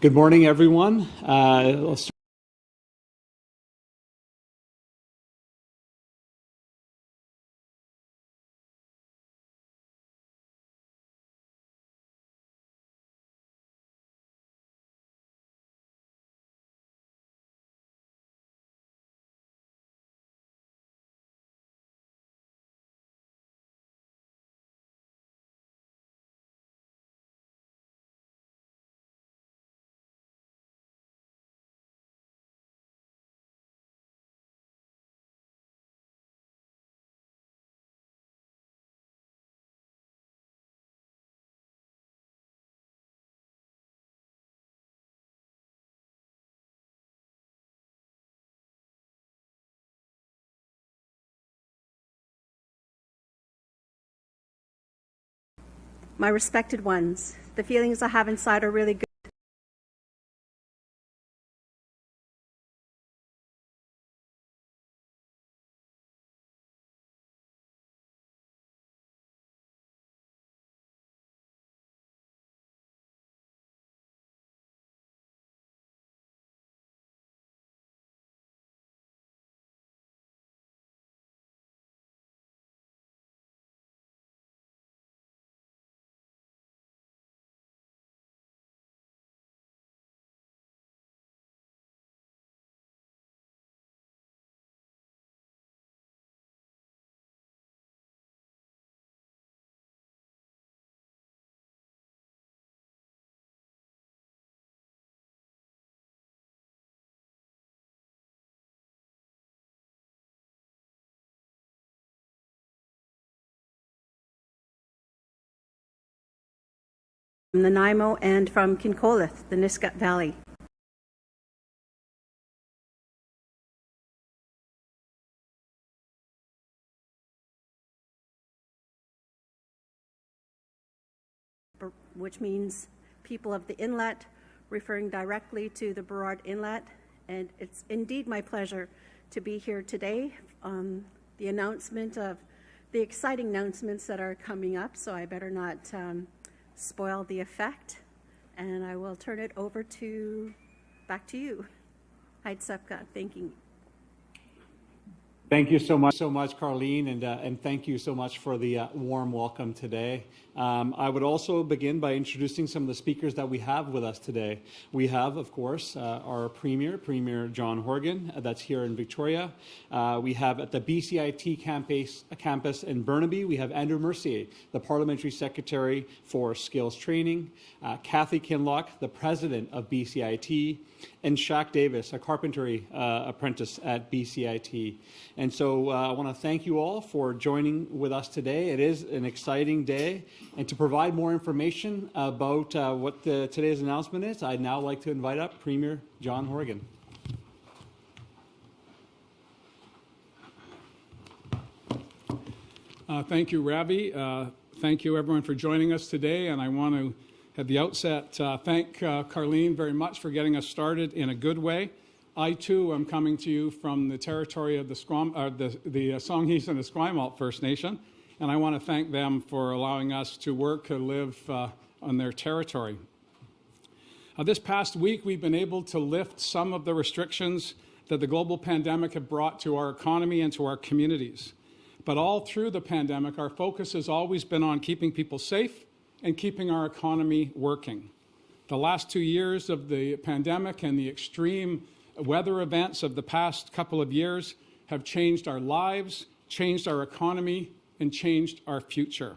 Good morning, everyone. Uh, My respected ones, the feelings I have inside are really good. From Nanaimo and from Kincolith, the Nisga'a Valley. which means people of the inlet, referring directly to the Burrard Inlet. And it's indeed my pleasure to be here today. Um, the announcement of the exciting announcements that are coming up, so I better not um, spoil the effect. And I will turn it over to, back to you. Sepka, thanking you. Thank you so much, so much, Carleen, and uh, and thank you so much for the uh, warm welcome today. Um, I would also begin by introducing some of the speakers that we have with us today. We have, of course, uh, our Premier, Premier John Horgan, uh, that's here in Victoria. Uh, we have at the BCIT campus, campus in Burnaby, we have Andrew Mercier, the Parliamentary Secretary for Skills Training, uh, Kathy Kinloch, the President of BCIT, and Shaq Davis, a carpentry uh, apprentice at BCIT. And so uh, I want to thank you all for joining with us today. It is an exciting day. And to provide more information about uh, what the, today's announcement is, I'd now like to invite up Premier John Horgan. Uh, thank you, Ravi. Uh, thank you, everyone, for joining us today. And I want to at the outset, uh, thank uh, Carleen very much for getting us started in a good way. I too am coming to you from the territory of the, Squam, uh, the, the uh, Songhees and the Esquimalt First Nation, and I want to thank them for allowing us to work and live uh, on their territory. Uh, this past week, we've been able to lift some of the restrictions that the global pandemic have brought to our economy and to our communities. But all through the pandemic, our focus has always been on keeping people safe and keeping our economy working. The last two years of the pandemic and the extreme weather events of the past couple of years have changed our lives, changed our economy, and changed our future.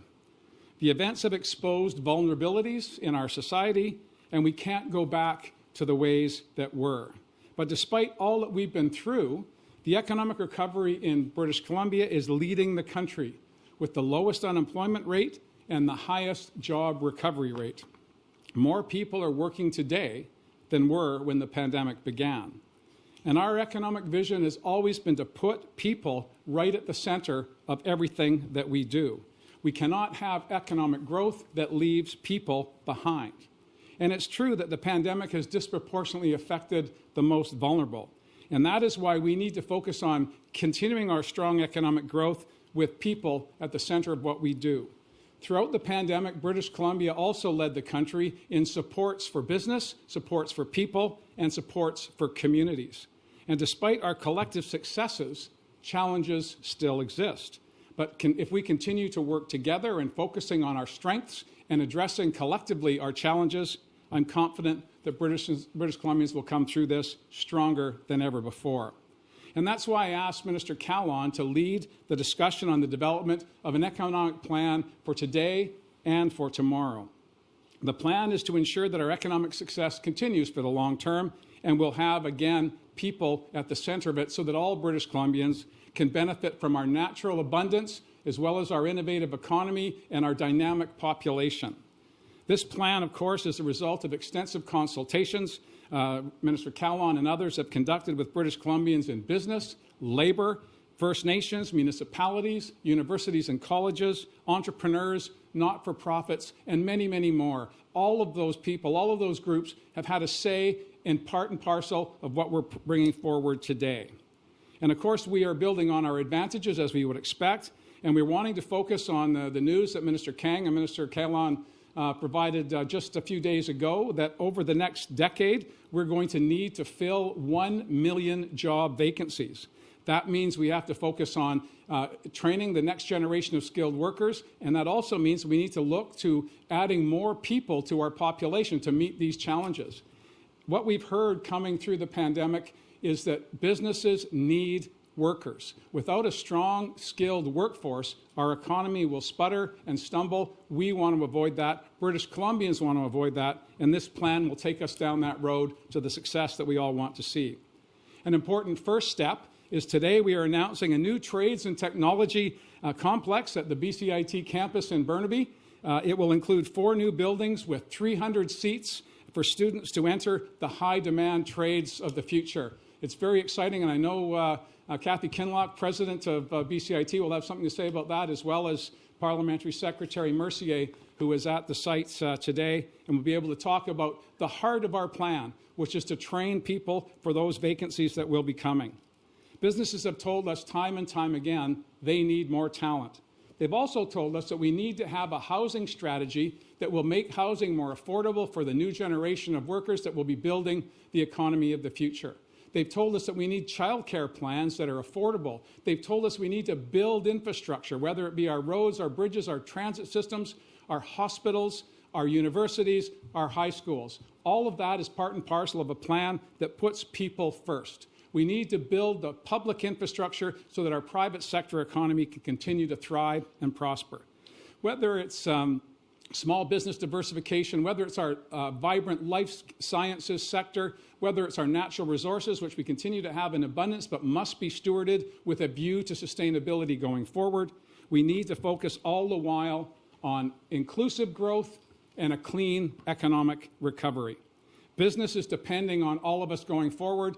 The events have exposed vulnerabilities in our society, and we can't go back to the ways that were. But despite all that we've been through, the economic recovery in British Columbia is leading the country with the lowest unemployment rate and the highest job recovery rate. More people are working today than were when the pandemic began. And our economic vision has always been to put people right at the center of everything that we do. We cannot have economic growth that leaves people behind. And it's true that the pandemic has disproportionately affected the most vulnerable. And that is why we need to focus on continuing our strong economic growth with people at the center of what we do. Throughout the pandemic, British Columbia also led the country in supports for business, supports for people, and supports for communities. And despite our collective successes, challenges still exist. But can, if we continue to work together and focusing on our strengths and addressing collectively our challenges, I'm confident that British, British Columbians will come through this stronger than ever before. And that's why I asked Minister Kahlon to lead the discussion on the development of an economic plan for today and for tomorrow. The plan is to ensure that our economic success continues for the long term and will have, again, people at the center of it so that all British Columbians can benefit from our natural abundance as well as our innovative economy and our dynamic population. This plan, of course, is the result of extensive consultations uh, Minister Kahlon and others have conducted with British Columbians in business, labor, First Nations, municipalities, universities and colleges, entrepreneurs, not for profits, and many, many more. All of those people, all of those groups have had a say in part and parcel of what we're bringing forward today. And of course, we are building on our advantages as we would expect, and we're wanting to focus on the, the news that Minister Kang and Minister Kahlon uh, provided uh, just a few days ago that over the next decade, we're going to need to fill 1 million job vacancies. That means we have to focus on uh, training the next generation of skilled workers, and that also means we need to look to adding more people to our population to meet these challenges. What we've heard coming through the pandemic is that businesses need workers. Without a strong, skilled workforce, our economy will sputter and stumble. We want to avoid that. British Columbians want to avoid that. And this plan will take us down that road to the success that we all want to see. An important first step is today we are announcing a new trades and technology uh, complex at the BCIT campus in Burnaby. Uh, it will include four new buildings with 300 seats for students to enter the high demand trades of the future. It's very exciting, and I know uh, uh, Kathy Kinloch, president of uh, BCIT, will have something to say about that, as well as Parliamentary Secretary Mercier, who is at the sites uh, today, and will be able to talk about the heart of our plan, which is to train people for those vacancies that will be coming. Businesses have told us time and time again they need more talent. They've also told us that we need to have a housing strategy that will make housing more affordable for the new generation of workers that will be building the economy of the future. They've told us that we need childcare plans that are affordable. They've told us we need to build infrastructure, whether it be our roads, our bridges, our transit systems, our hospitals, our universities, our high schools. All of that is part and parcel of a plan that puts people first. We need to build the public infrastructure so that our private sector economy can continue to thrive and prosper. Whether it's um, small business diversification, whether it's our uh, vibrant life sciences sector, whether it's our natural resources, which we continue to have in abundance but must be stewarded with a view to sustainability going forward, we need to focus all the while on inclusive growth and a clean economic recovery. Business is depending on all of us going forward,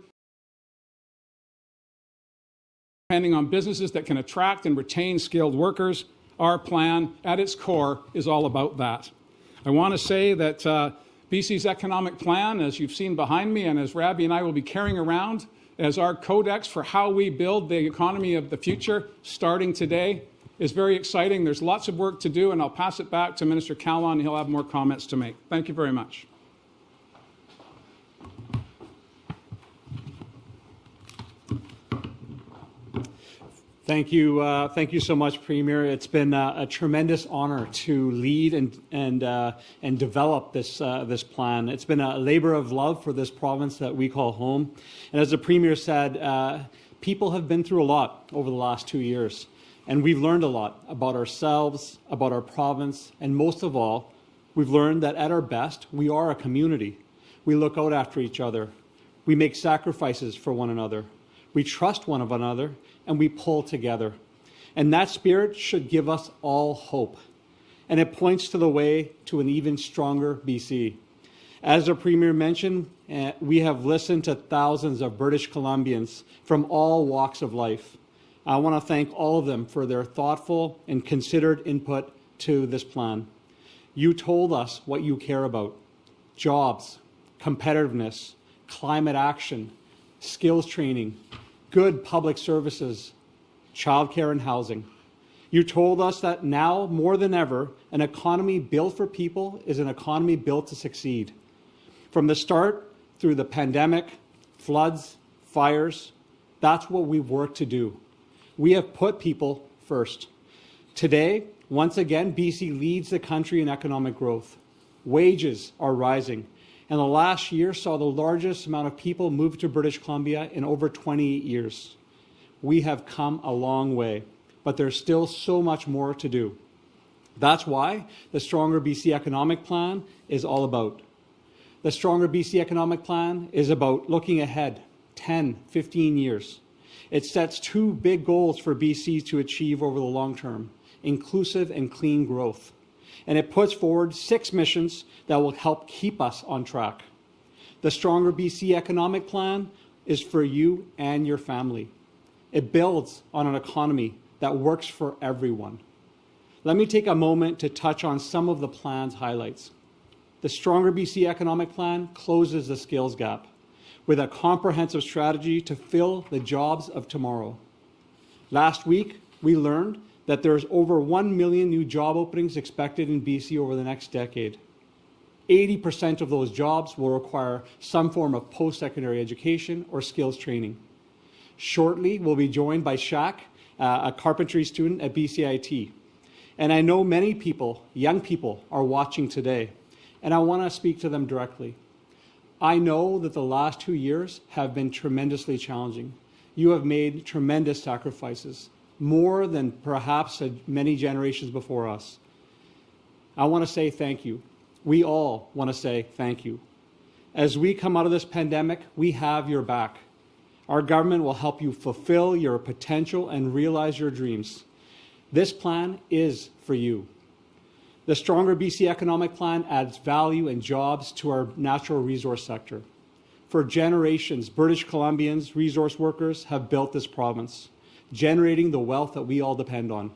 depending on businesses that can attract and retain skilled workers, our plan, at its core, is all about that. I want to say that uh, BC's economic plan, as you've seen behind me, and as Ravi and I will be carrying around as our codex for how we build the economy of the future, starting today, is very exciting. There's lots of work to do, and I'll pass it back to Minister Kahlon. He'll have more comments to make. Thank you very much. Thank you, uh, thank you so much, Premier. It's been uh, a tremendous honor to lead and and uh, and develop this uh, this plan. It's been a labor of love for this province that we call home. And as the Premier said, uh, people have been through a lot over the last two years, and we've learned a lot about ourselves, about our province, and most of all, we've learned that at our best, we are a community. We look out after each other. We make sacrifices for one another. We trust one of another and we pull together. And that spirit should give us all hope. And it points to the way to an even stronger BC. As the Premier mentioned, uh, we have listened to thousands of British Columbians from all walks of life. I want to thank all of them for their thoughtful and considered input to this plan. You told us what you care about jobs, competitiveness, climate action, skills training, good public services, childcare and housing. You told us that now more than ever, an economy built for people is an economy built to succeed. From the start through the pandemic, floods, fires, that's what we've worked to do. We have put people first. Today, once again, BC leads the country in economic growth. Wages are rising, and the last year saw the largest amount of people move to British Columbia in over 28 years. We have come a long way, but there's still so much more to do. That's why the Stronger BC Economic Plan is all about. The Stronger BC Economic Plan is about looking ahead 10, 15 years. It sets two big goals for BC to achieve over the long term inclusive and clean growth. And it puts forward six missions that will help keep us on track. The Stronger BC Economic Plan is for you and your family. It builds on an economy that works for everyone. Let me take a moment to touch on some of the plan's highlights. The Stronger BC Economic Plan closes the skills gap with a comprehensive strategy to fill the jobs of tomorrow. Last week, we learned that there's over 1 million new job openings expected in BC over the next decade. 80% of those jobs will require some form of post-secondary education or skills training. Shortly, we'll be joined by Shaq, uh, a carpentry student at BCIT. And I know many people, young people, are watching today, and I want to speak to them directly. I know that the last two years have been tremendously challenging. You have made tremendous sacrifices, more than perhaps many generations before us. I want to say thank you. We all want to say thank you. As we come out of this pandemic, we have your back. Our government will help you fulfill your potential and realize your dreams. This plan is for you. The Stronger BC Economic Plan adds value and jobs to our natural resource sector. For generations, British Columbians, resource workers, have built this province, generating the wealth that we all depend on.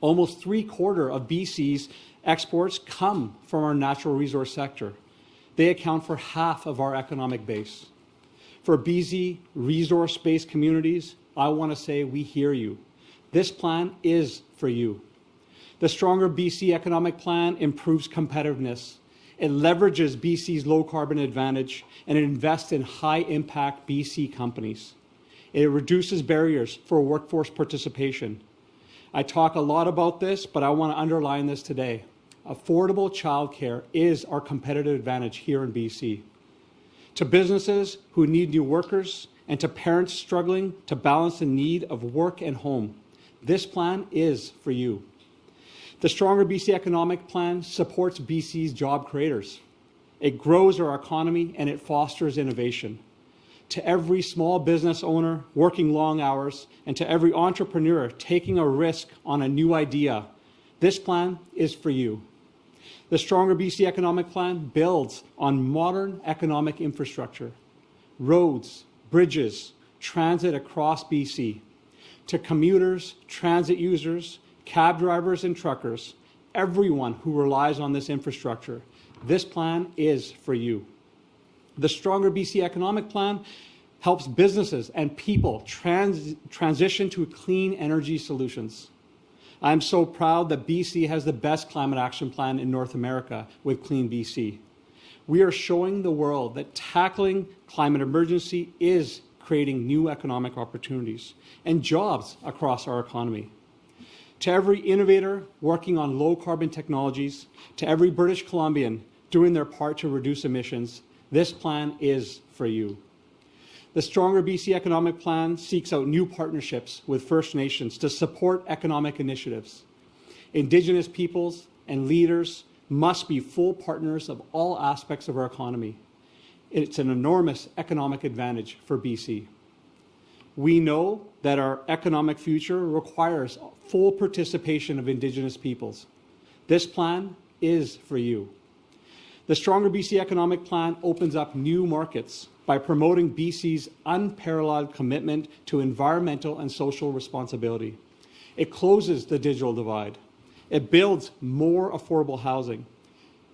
Almost three quarter of BC's exports come from our natural resource sector. They account for half of our economic base. For BC resource-based communities, I want to say we hear you. This plan is for you. The Stronger BC Economic Plan improves competitiveness. It leverages BC's low carbon advantage and it invests in high impact BC companies. It reduces barriers for workforce participation. I talk a lot about this, but I want to underline this today. Affordable childcare is our competitive advantage here in BC to businesses who need new workers, and to parents struggling to balance the need of work and home. This plan is for you. The Stronger BC Economic Plan supports BC's job creators. It grows our economy and it fosters innovation. To every small business owner working long hours and to every entrepreneur taking a risk on a new idea, this plan is for you. The Stronger BC Economic Plan builds on modern economic infrastructure, roads, bridges, transit across BC. To commuters, transit users, cab drivers and truckers, everyone who relies on this infrastructure, this plan is for you. The Stronger BC Economic Plan helps businesses and people trans transition to clean energy solutions. I'm so proud that BC has the best climate action plan in North America with Clean BC. We are showing the world that tackling climate emergency is creating new economic opportunities and jobs across our economy. To every innovator working on low carbon technologies, to every British Columbian doing their part to reduce emissions, this plan is for you. The Stronger BC Economic Plan seeks out new partnerships with First Nations to support economic initiatives. Indigenous peoples and leaders must be full partners of all aspects of our economy. It's an enormous economic advantage for BC. We know that our economic future requires full participation of Indigenous peoples. This plan is for you. The Stronger BC Economic Plan opens up new markets by promoting BC's unparalleled commitment to environmental and social responsibility. It closes the digital divide. It builds more affordable housing.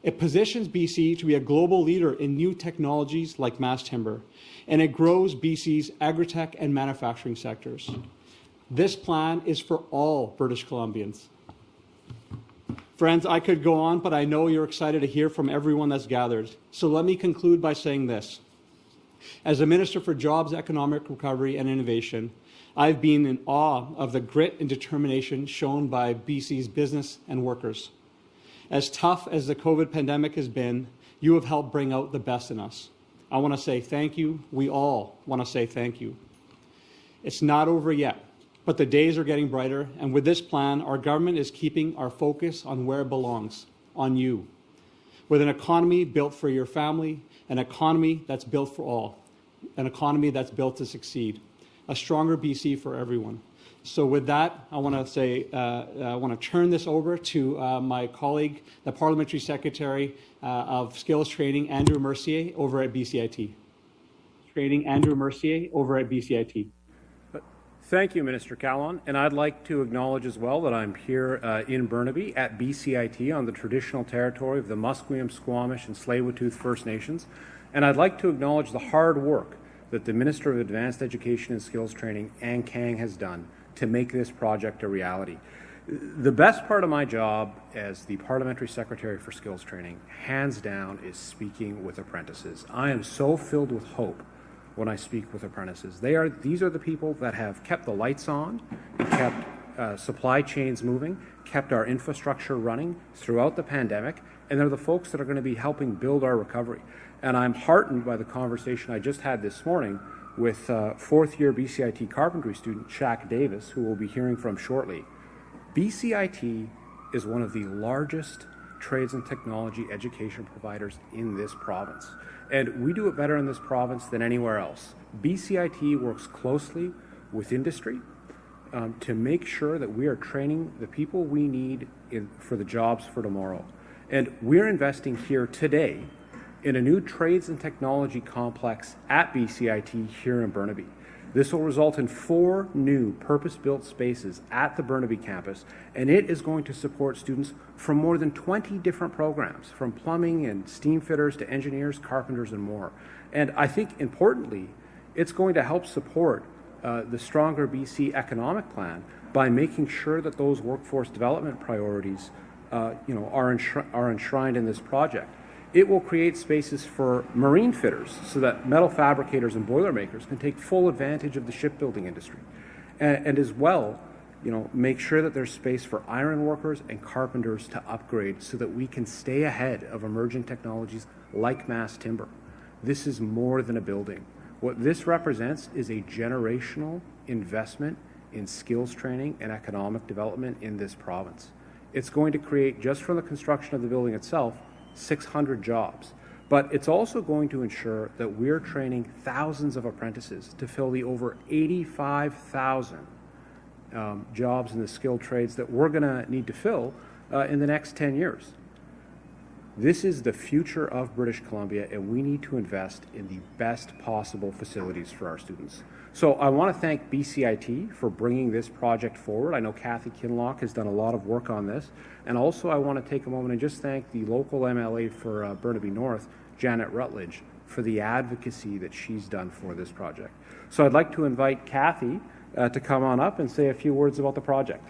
It positions BC to be a global leader in new technologies like mass timber, and it grows BC's agritech and manufacturing sectors. This plan is for all British Columbians. Friends, I could go on, but I know you're excited to hear from everyone that's gathered. So let me conclude by saying this. As a Minister for Jobs, Economic Recovery and Innovation, I've been in awe of the grit and determination shown by BC's business and workers. As tough as the COVID pandemic has been, you have helped bring out the best in us. I want to say thank you. We all want to say thank you. It's not over yet, but the days are getting brighter, and with this plan, our government is keeping our focus on where it belongs, on you. With an economy built for your family, an economy that's built for all, an economy that's built to succeed, a stronger BC for everyone. So with that, I want to say, uh, I want to turn this over to uh, my colleague, the Parliamentary Secretary uh, of Skills Training, Andrew Mercier, over at BCIT. Training, Andrew Mercier, over at BCIT. Thank you, Minister Kahlon. And I'd like to acknowledge as well that I'm here uh, in Burnaby at BCIT on the traditional territory of the Musqueam, Squamish, and Tsleil-Waututh First Nations. And I'd like to acknowledge the hard work that the Minister of Advanced Education and Skills Training, Anne Kang, has done to make this project a reality. The best part of my job as the Parliamentary Secretary for Skills Training, hands down, is speaking with apprentices. I am so filled with hope when I speak with apprentices. They are, these are the people that have kept the lights on, kept uh, supply chains moving, kept our infrastructure running throughout the pandemic, and they're the folks that are going to be helping build our recovery. And I'm heartened by the conversation I just had this morning with uh, fourth year BCIT carpentry student Shaq Davis, who we'll be hearing from shortly. BCIT is one of the largest trades and technology education providers in this province. And we do it better in this province than anywhere else. BCIT works closely with industry um, to make sure that we are training the people we need in, for the jobs for tomorrow. And we're investing here today in a new trades and technology complex at BCIT here in Burnaby. This will result in four new purpose-built spaces at the Burnaby campus, and it is going to support students from more than 20 different programs, from plumbing and steam fitters to engineers, carpenters, and more. And I think importantly, it's going to help support uh, the Stronger BC economic plan by making sure that those workforce development priorities uh, you know, are, are enshrined in this project. It will create spaces for marine fitters so that metal fabricators and boilermakers can take full advantage of the shipbuilding industry. And, and as well, you know, make sure that there's space for iron workers and carpenters to upgrade so that we can stay ahead of emerging technologies like mass timber. This is more than a building. What this represents is a generational investment in skills training and economic development in this province. It's going to create, just from the construction of the building itself, 600 jobs. But it's also going to ensure that we're training thousands of apprentices to fill the over 85,000 um, jobs in the skilled trades that we're going to need to fill uh, in the next 10 years. This is the future of British Columbia, and we need to invest in the best possible facilities for our students. So I want to thank BCIT for bringing this project forward. I know Kathy Kinloch has done a lot of work on this. And also I want to take a moment and just thank the local MLA for uh, Burnaby North, Janet Routledge, for the advocacy that she's done for this project. So I'd like to invite Kathy uh, to come on up and say a few words about the project.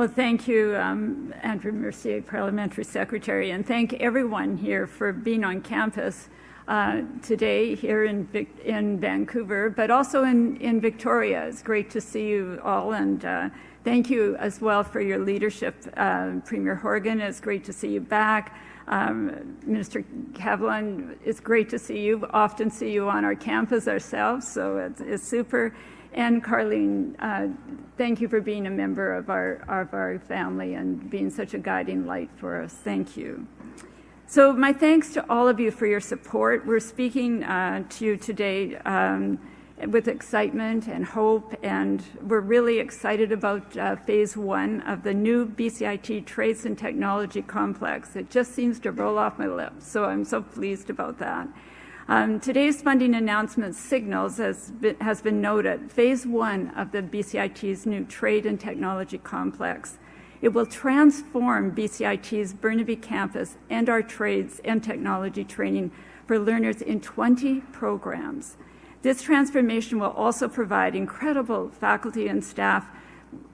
Well, thank you, um, Andrew Mercier, Parliamentary Secretary, and thank everyone here for being on campus uh, today here in, in Vancouver, but also in, in Victoria. It's great to see you all, and uh, thank you as well for your leadership, uh, Premier Horgan. It's great to see you back. Um, Minister Kahlon, it's great to see you. We Often see you on our campus ourselves, so it's, it's super. And Carleen, uh, thank you for being a member of our, of our family and being such a guiding light for us. Thank you. So my thanks to all of you for your support. We're speaking uh, to you today um, with excitement and hope, and we're really excited about uh, phase one of the new BCIT Trades and Technology Complex. It just seems to roll off my lips, so I'm so pleased about that. Um, today's funding announcement signals, as has been noted, phase one of the BCIT's new trade and technology complex. It will transform BCIT's Burnaby campus and our trades and technology training for learners in 20 programs. This transformation will also provide incredible faculty and staff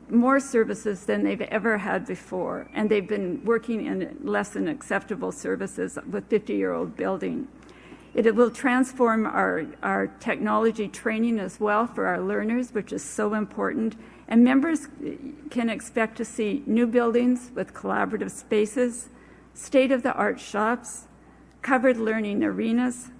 more services than they've ever had before, and they've been working in less than acceptable services with 50-year-old building. It will transform our, our technology training as well for our learners, which is so important. And members can expect to see new buildings with collaborative spaces, state-of-the-art shops, covered learning arenas,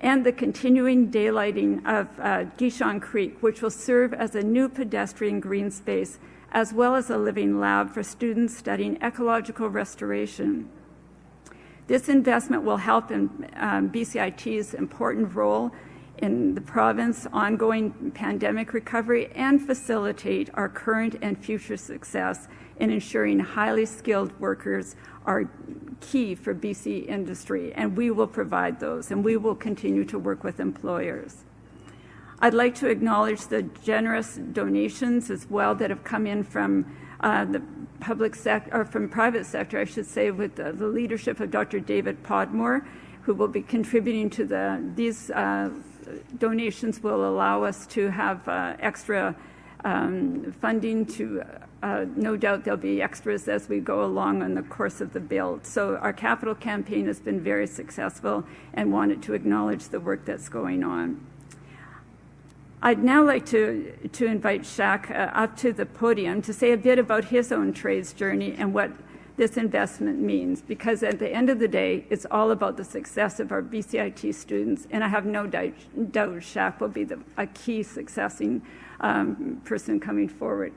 and the continuing daylighting of uh, Guichon Creek, which will serve as a new pedestrian green space, as well as a living lab for students studying ecological restoration. This investment will help in um, BCIT's important role in the province ongoing pandemic recovery and facilitate our current and future success in ensuring highly skilled workers are key for BC industry, and we will provide those, and we will continue to work with employers. I'd like to acknowledge the generous donations as well that have come in from uh, the public sector, or from private sector, I should say, with the, the, leadership of Dr. David Podmore, who will be contributing to the, these uh, donations will allow us to have uh, extra um, funding to, uh, no doubt there'll be extras as we go along in the course of the build. So our capital campaign has been very successful and wanted to acknowledge the work that's going on. I'd now like to, to invite Shaq uh, up to the podium to say a bit about his own trades journey and what this investment means, because at the end of the day, it's all about the success of our BCIT students, and I have no doubt, doubt Shaq will be the, a key successing um, person coming forward.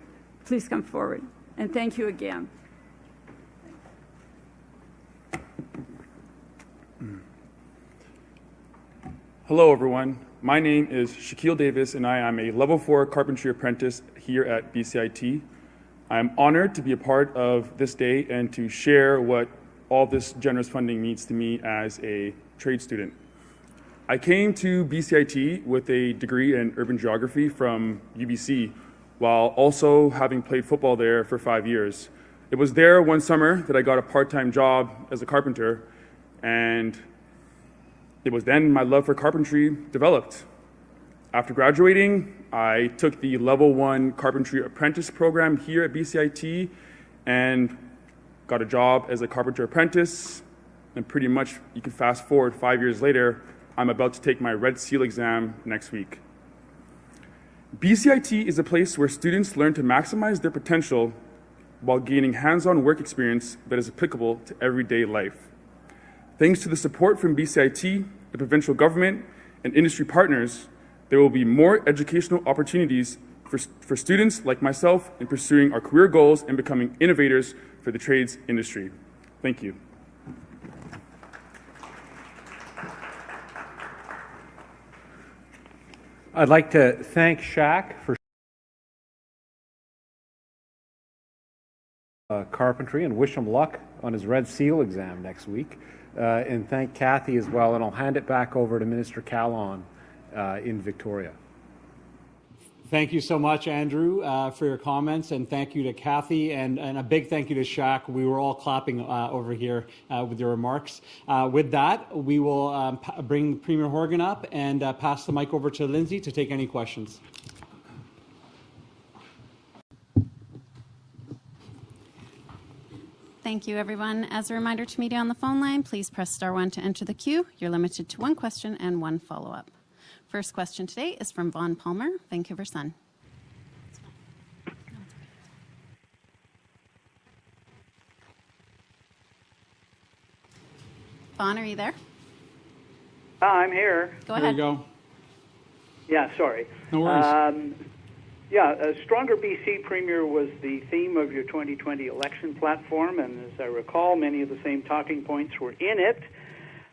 Please come forward, and thank you again. Hello, everyone. My name is Shaquille Davis, and I am a level four carpentry apprentice here at BCIT. I'm honored to be a part of this day and to share what all this generous funding means to me as a trade student. I came to BCIT with a degree in urban geography from UBC while also having played football there for five years. It was there one summer that I got a part-time job as a carpenter and it was then my love for carpentry developed. After graduating, I took the level one carpentry apprentice program here at BCIT and got a job as a carpenter apprentice. And pretty much you can fast forward five years later, I'm about to take my Red Seal exam next week. BCIT is a place where students learn to maximize their potential while gaining hands-on work experience that is applicable to everyday life. Thanks to the support from BCIT, the provincial government, and industry partners, there will be more educational opportunities for, for students like myself in pursuing our career goals and becoming innovators for the trades industry. Thank you. I'd like to thank Shaq for uh, carpentry and wish him luck on his Red Seal exam next week. Uh, and thank Kathy as well. And I'll hand it back over to Minister Kahlon uh, in Victoria. Thank you so much, Andrew, uh, for your comments, and thank you to Kathy, and, and a big thank you to Shaq. We were all clapping uh, over here uh, with your remarks. Uh, with that, we will um, bring Premier Horgan up and pass the mic over to Lindsay to take any questions. Thank you, everyone. As a reminder to media on the phone line, please press star one to enter the queue. You're limited to one question and one follow-up. First question today is from Vaughn Palmer, Vancouver Sun. Vaughn, are you there? Uh, I'm here. Go There ahead. you go. Yeah, sorry. No worries. Um, yeah, a Stronger BC Premier was the theme of your 2020 election platform, and as I recall, many of the same talking points were in it.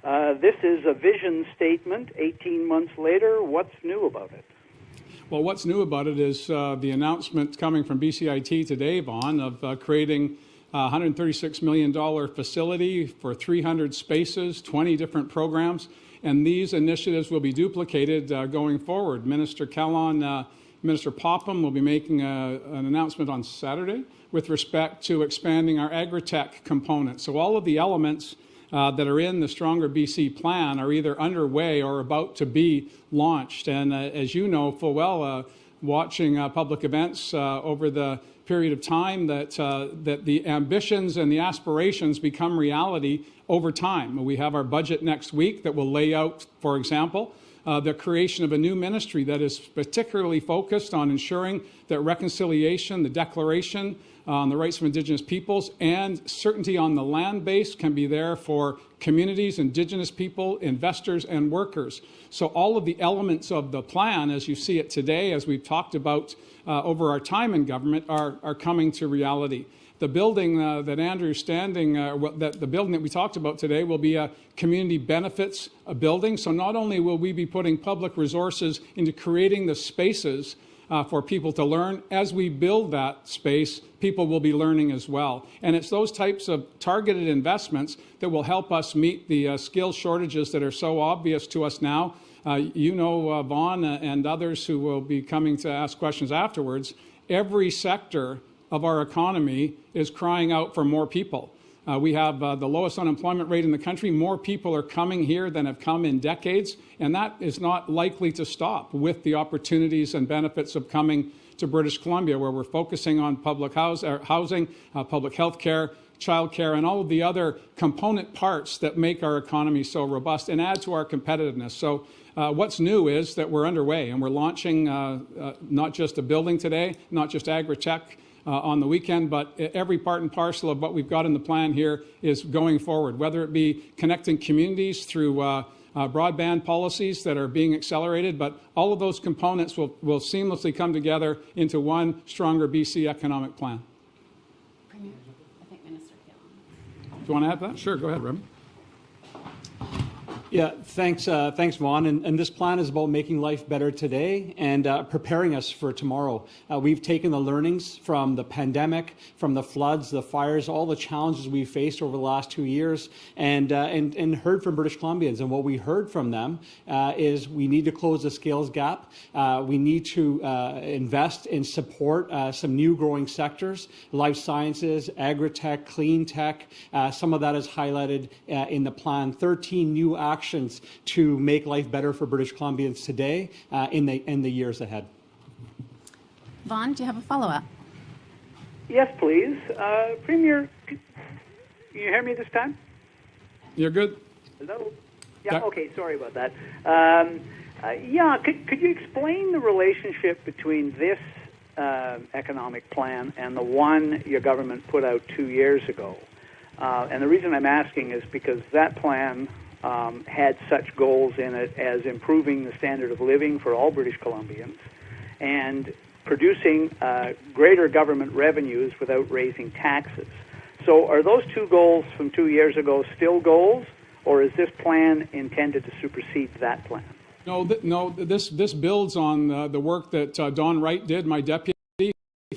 Uh, this is a vision statement. 18 months later, what's new about it? Well, what's new about it is uh, the announcement coming from BCIT today, Vaughn, of uh, creating a $136 million facility for 300 spaces, 20 different programs, and these initiatives will be duplicated uh, going forward. Minister Kahlon, uh, Minister Popham will be making a, an announcement on Saturday with respect to expanding our agri-tech component. So all of the elements uh, that are in the Stronger BC plan are either underway or about to be launched. And uh, as you know full well, uh, watching uh, public events uh, over the period of time, that, uh, that the ambitions and the aspirations become reality over time. We have our budget next week that will lay out, for example, uh, the creation of a new ministry that is particularly focused on ensuring that reconciliation, the declaration uh, on the rights of Indigenous peoples, and certainty on the land base can be there for communities, Indigenous people, investors, and workers. So all of the elements of the plan, as you see it today, as we've talked about uh, over our time in government, are, are coming to reality the building uh, that Andrew's standing, uh, that the building that we talked about today will be a community benefits a building. So not only will we be putting public resources into creating the spaces uh, for people to learn, as we build that space, people will be learning as well. And it's those types of targeted investments that will help us meet the uh, skill shortages that are so obvious to us now. Uh, you know, uh, Vaughn and others who will be coming to ask questions afterwards, every sector of our economy is crying out for more people. Uh, we have uh, the lowest unemployment rate in the country. More people are coming here than have come in decades, and that is not likely to stop with the opportunities and benefits of coming to British Columbia, where we're focusing on public house, uh, housing, uh, public health care, childcare, and all of the other component parts that make our economy so robust and add to our competitiveness. So uh, what's new is that we're underway and we're launching uh, uh, not just a building today, not just agri-tech, uh, on the weekend, but every part and parcel of what we've got in the plan here is going forward, whether it be connecting communities through uh, uh, broadband policies that are being accelerated, but all of those components will, will seamlessly come together into one stronger BC economic plan. Premier, I think Minister Kahlon. Do you want to add that? Sure, go ahead, Ravi. Yeah, thanks, uh, thanks, Vaughn. And, and, this plan is about making life better today and uh, preparing us for tomorrow. Uh, we've taken the learnings from the pandemic, from the floods, the fires, all the challenges we faced over the last two years, and uh, and and heard from British Columbians. And what we heard from them uh, is we need to close the skills gap. Uh, we need to invest and support some new growing sectors, life sciences, agri-tech, clean tech. some of that is highlighted in the plan. 13 new actions actions to make life better for British Columbians today uh, in, the, in the years ahead. Vaughn, do you have a follow-up? Yes, please. Uh, Premier, can you hear me this time? You're good. Hello? Yeah, yeah. okay, sorry about that. Um, uh, yeah, could, could you explain the relationship between this uh, economic plan and the one your government put out two years ago? Uh, and the reason I'm asking is because that plan um, had such goals in it as improving the standard of living for all British Columbians and producing uh, greater government revenues without raising taxes. So, are those two goals from two years ago still goals, or is this plan intended to supersede that plan? No, th- no. This this builds on uh, the work that uh, Don Wright did, my deputy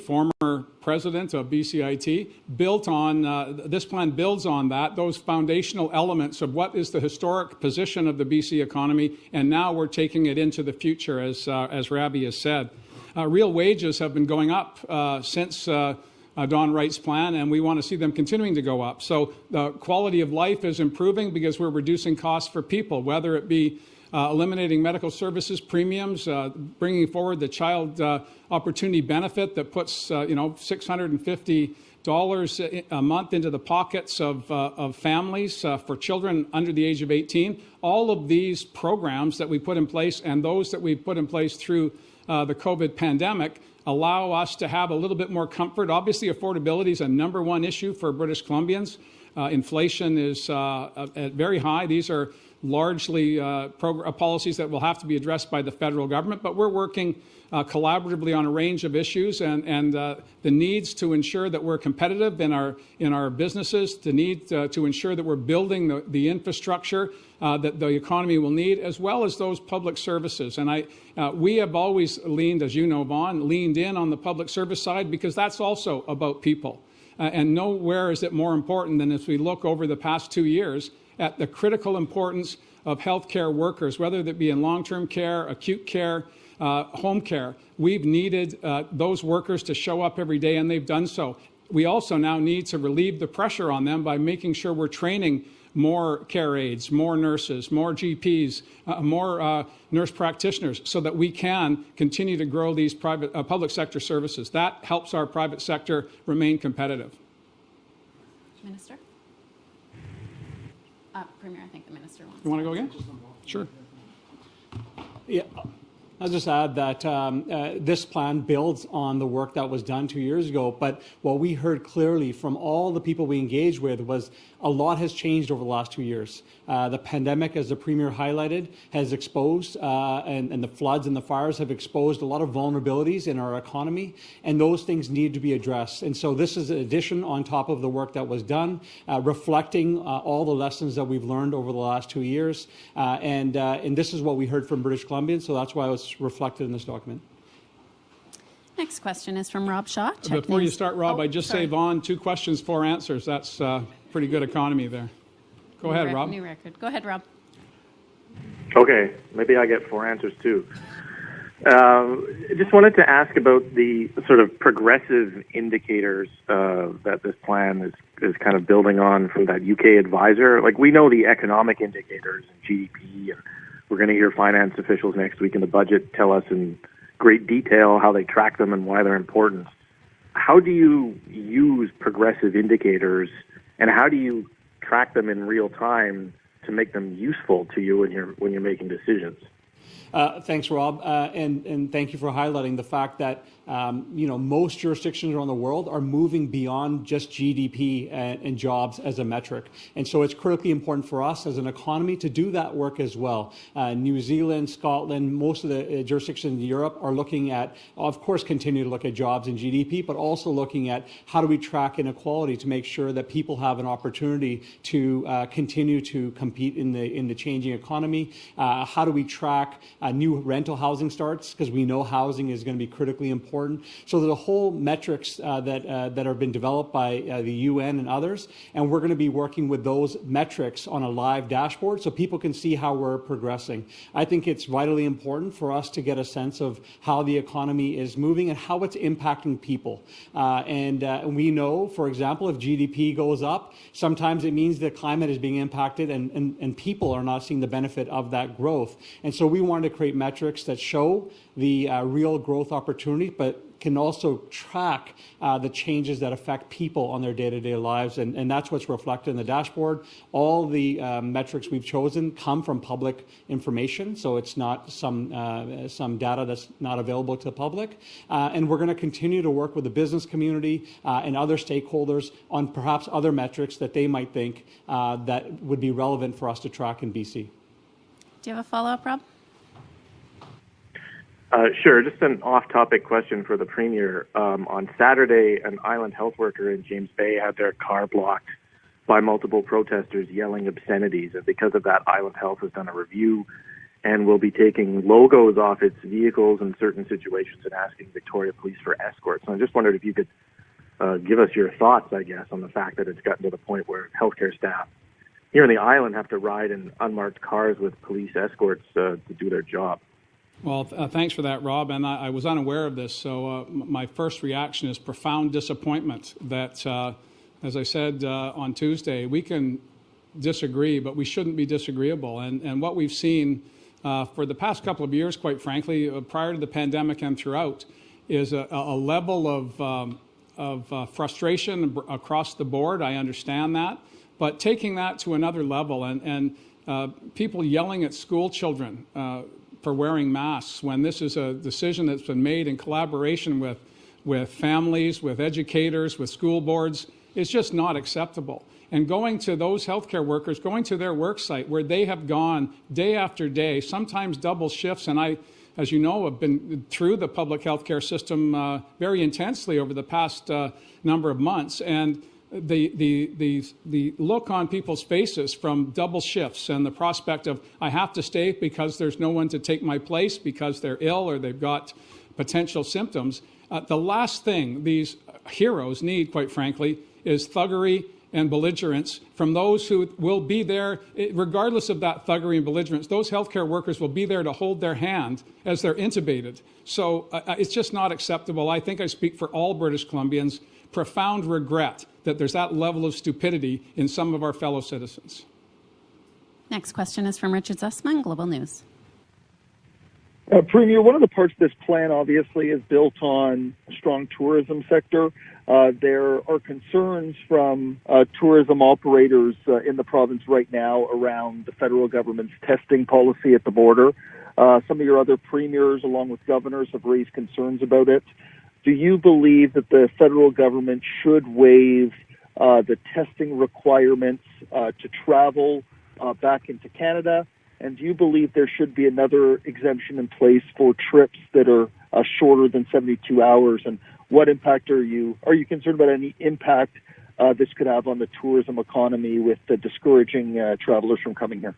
former president of BCIT, built on, uh, this plan builds on that, those foundational elements of what is the historic position of the BC economy, and now we're taking it into the future, as, uh, as Ravi has said. Uh, real wages have been going up uh, since uh, uh, Don Wright's plan, and we want to see them continuing to go up. So the quality of life is improving because we're reducing costs for people, whether it be uh, eliminating medical services premiums, uh, bringing forward the child uh, opportunity benefit that puts uh, you know 650 dollars a month into the pockets of, uh, of families uh, for children under the age of 18. All of these programs that we put in place and those that we put in place through the COVID pandemic allow us to have a little bit more comfort. Obviously, affordability is a number one issue for British Columbians. inflation is very high. These are largely uh, uh, policies that will have to be addressed by the federal government, but we're working uh, collaboratively on a range of issues and, and uh, the needs to ensure that we're competitive in our, in our businesses, the need uh, to ensure that we're building the, the infrastructure uh, that the economy will need, as well as those public services. And I, we have always leaned, as you know, Vaughn, leaned in on the public service side because that's also about people. and nowhere is it more important than as we look over the past two years at the critical importance of healthcare workers, whether that be in long-term care, acute care, uh, home care. We've needed uh, those workers to show up every day, and they've done so. We also now need to relieve the pressure on them by making sure we're training more care aides, more nurses, more GPs, uh, more uh, nurse practitioners, so that we can continue to grow these private, uh, public sector services. That helps our private sector remain competitive. Minister? Uh, Premier, I think the minister wants. You want to go again? Sure. Yeah, I'll just add that um, uh, this plan builds on the work that was done two years ago. But what we heard clearly from all the people we engaged with was a lot has changed over the last two years. Uh, the pandemic, as the Premier highlighted, has exposed, uh, and, and, the floods and the fires have exposed a lot of vulnerabilities in our economy, and those things need to be addressed. And so this is an addition on top of the work that was done, uh, reflecting uh, all the lessons that we've learned over the last two years. Uh, and, and this is what we heard from British Columbians, so that's why it was reflected in this document. Next question is from Rob Shaw. Before you start, Rob, oh, I just sorry. say, Vaughn, two questions, four answers. That's pretty good economy there. Go new ahead, Rob. New record. Go ahead, Rob. Okay, maybe I get four answers too. Uh, just wanted to ask about the sort of progressive indicators uh, that this plan is, is kind of building on from that UK advisor. Like we know the economic indicators and GDP, and we're going to hear finance officials next week in the budget tell us in great detail how they track them and why they're important. How do you use progressive indicators and how do you track them in real time to make them useful to you when you're when you're making decisions? Uh, thanks, Rob, uh, and and thank you for highlighting the fact that um, you know most jurisdictions around the world are moving beyond just GDP and, and, jobs as a metric, and so it's critically important for us as an economy to do that work as well. Uh, New Zealand, Scotland, most of the uh, jurisdictions in Europe are looking at, of course, continue to look at jobs and GDP, but also looking at how do we track inequality to make sure that people have an opportunity to uh, continue to compete in the in the changing economy. Uh, how do we track uh, new rental housing starts because we know housing is going to be critically important. So there's a whole metrics uh, that uh, that have been developed by uh, the UN and others, and we're going to be working with those metrics on a live dashboard so people can see how we're progressing. I think it's vitally important for us to get a sense of how the economy is moving and how it's impacting people. Uh, and uh, we know, for example, if GDP goes up, sometimes it means the climate is being impacted and, and, and people are not seeing the benefit of that growth. And so we wanted to create metrics that show the uh, real growth opportunity, but can also track uh, the changes that affect people on their day-to-day lives, and, and, that's what's reflected in the dashboard. All the uh, metrics we've chosen come from public information, so it's not some uh, some data that's not available to the public. Uh, and we're going to continue to work with the business community uh, and other stakeholders on perhaps other metrics that they might think uh, that would be relevant for us to track in BC. Do you have a follow-up, Rob? Uh, sure. Just an off-topic question for the premier. Um, on Saturday, an island health worker in James Bay had their car blocked by multiple protesters yelling obscenities, and because of that, Island Health has done a review and will be taking logos off its vehicles in certain situations and asking Victoria Police for escorts. So I just wondered if you could uh, give us your thoughts, I guess, on the fact that it's gotten to the point where healthcare staff here on the island have to ride in unmarked cars with police escorts uh, to do their job. Well, uh, thanks for that, Rob. And I, I was unaware of this, so uh, my first reaction is profound disappointment that, uh, as I said uh, on Tuesday, we can disagree, but we shouldn't be disagreeable. And, and what we've seen uh, for the past couple of years, quite frankly, uh, prior to the pandemic and throughout, is a, a level of, um, of frustration across the board. I understand that. But taking that to another level and, and people yelling at school children, for wearing masks when this is a decision that's been made in collaboration with, with families, with educators, with school boards, is just not acceptable. And going to those healthcare workers, going to their work site where they have gone day after day, sometimes double shifts, and I, as you know, have been through the public healthcare system uh, very intensely over the past uh, number of months. And the, the, the, the look on people's faces from double shifts and the prospect of, I have to stay because there's no one to take my place because they're ill or they've got potential symptoms. Uh, the last thing these heroes need, quite frankly, is thuggery and belligerence from those who will be there, regardless of that thuggery and belligerence. Those healthcare workers will be there to hold their hand as they're intubated. So uh, uh it's just not acceptable. I think I speak for all British Columbians. Profound regret that there's that level of stupidity in some of our fellow citizens. Next question is from Richard Zussman, Global News. Uh, Premier, one of the parts of this plan obviously is built on a strong tourism sector. Uh, there are concerns from uh, tourism operators uh, in the province right now around the federal government's testing policy at the border. Uh, some of your other premiers, along with governors, have raised concerns about it. Do you believe that the federal government should waive uh, the testing requirements to travel back into Canada? And do you believe there should be another exemption in place for trips that are uh, shorter than 72 hours? And what impact are you are you concerned about any impact uh, this could have on the tourism economy with uh, discouraging travelers from coming here?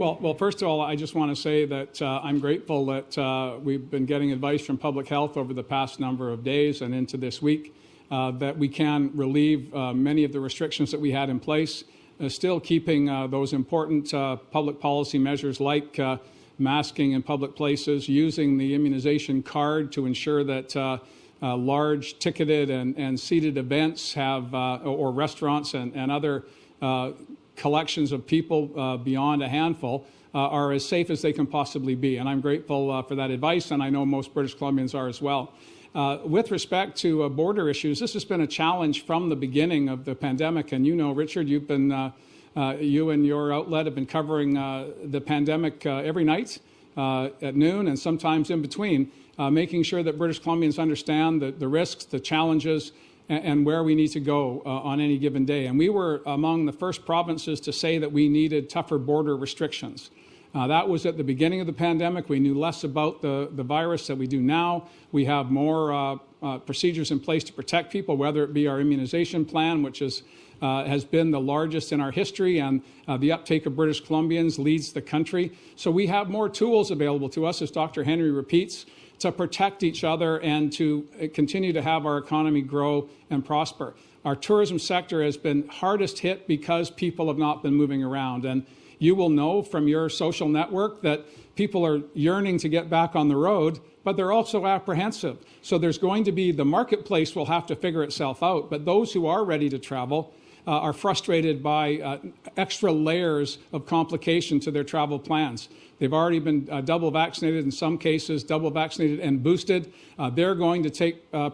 Well, well, first of all, I just want to say that uh, I'm grateful that uh, we've been getting advice from public health over the past number of days and into this week uh, that we can relieve many of the restrictions that we had in place uh, still keeping uh, those important uh, public policy measures like masking in public places, using the immunization card to ensure that uh, large ticketed and, and, seated events have, uh, or restaurants and, and other uh, collections of people beyond a handful are as safe as they can possibly be. And I'm grateful for that advice, and I know most British Columbians are as well. Uh, with respect to uh, border issues, this has been a challenge from the beginning of the pandemic. And you know, Richard, you've been, uh, uh you and your outlet have been covering uh, the pandemic uh, every night at noon and sometimes in between, making sure that British Columbians understand the, the risks, the challenges, and, and, where we need to go on any given day. And we were among the first provinces to say that we needed tougher border restrictions. Uh, that was at the beginning of the pandemic. We knew less about the, the virus than we do now. We have more uh, uh, procedures in place to protect people, whether it be our immunization plan, which is, uh, has been the largest in our history, and uh, the uptake of British Columbians leads the country. So we have more tools available to us, as Dr. Henry repeats, to protect each other and to uh, continue to have our economy grow and prosper. Our tourism sector has been hardest hit because people have not been moving around. And you will know from your social network that people are yearning to get back on the road, but they're also apprehensive. So there's going to be the marketplace will have to figure itself out, but those who are ready to travel uh, are frustrated by uh, extra layers of complication to their travel plans. They've already been uh, double vaccinated in some cases, double vaccinated and boosted. Uh, they're going to take uh,